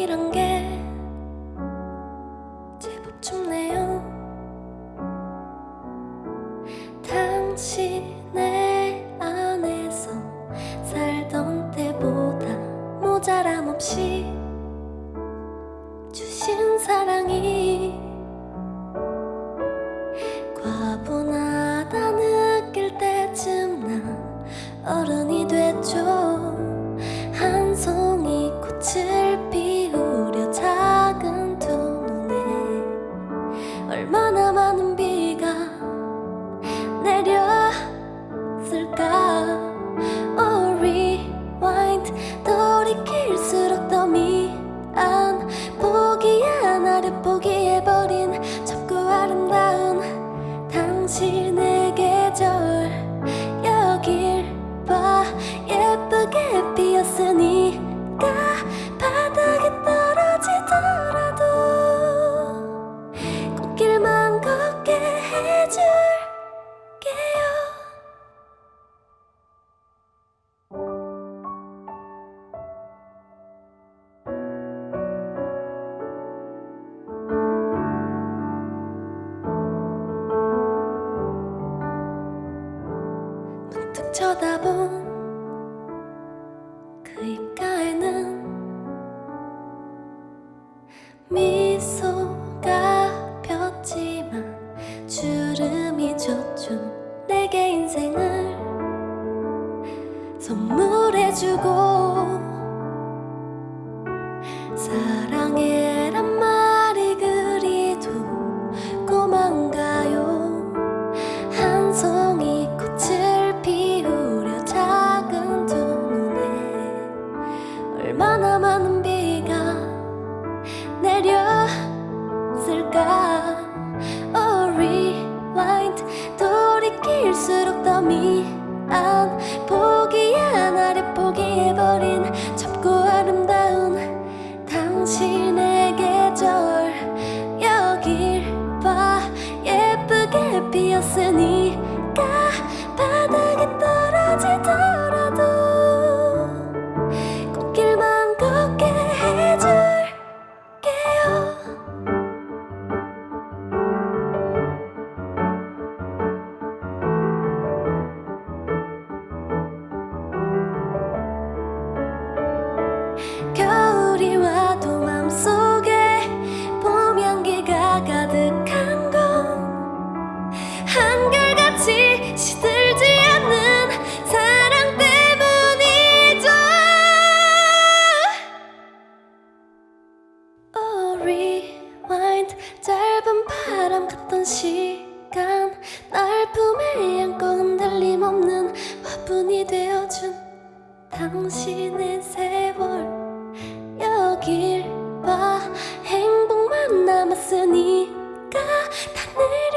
이런 게 제법 춥네요. 당신의 안에서 살던 때보다 모자람 없이 주신 사랑이 과분하다 느낄 때쯤 난 얼음 돌이킬수록 더 미안. 포기야 나를 포기해버린 좁고 아름다운 당신 쳐다본 그 입가에는 미소가 폈지만 주름이 졌죠 내게 인생을 선물해주고 내렸을까? Oh rewind. 돌이킬수록 더 미안. 포기야 나를 포기해버린 바람 같던 시간 날 품에 안고 흔들림 없는 화분이 되어준 당신의 세월. 여길 봐. 행복만 남았으니까 다내